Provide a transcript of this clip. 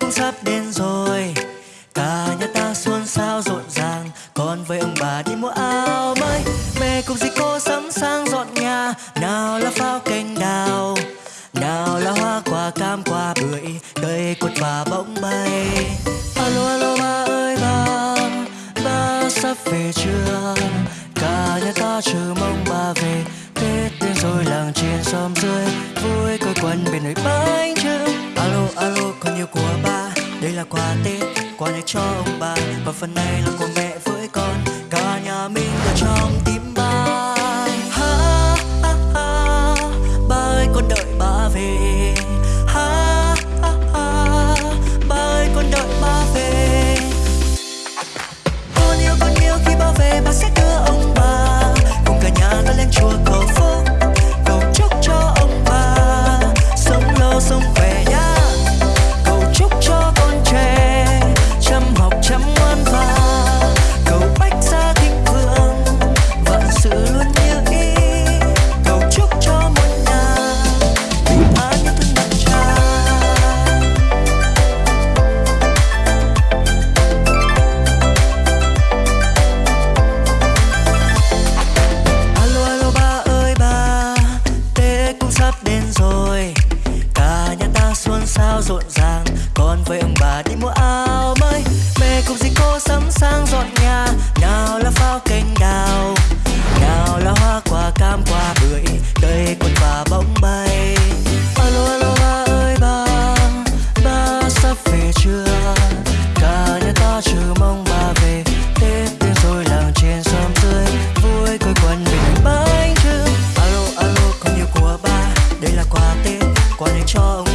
cũng sắp đến rồi. Cả nhà ta xuân sao rộn ràng con với ông bà đi mua áo mới. Mẹ cùng dì cô sắm sang dọn nhà, nào là pháo cành đào, nào là hoa quả cam quả bưởi cây cột và bỗng bay. Alo alo, ba ơi, ba ba sắp về chưa cả nhà ta chờ mong ba về, tết đến rồi làng trên xóm dưới, vui quây quần bên nồi bánh trưng alo alo còn nhiều của ba. Đây là quà tết, quà này cho ông bà. Và phần này là của mẹ với con. Cả nhà mình ở trong quà này cho ông